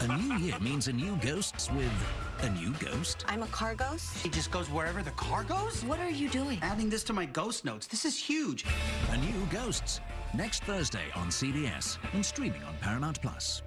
A new year means a new ghosts with a new ghost. I'm a car ghost. It just goes wherever the car goes? What are you doing? Adding this to my ghost notes. This is huge. A new ghosts. Next Thursday on CBS and streaming on Paramount Plus.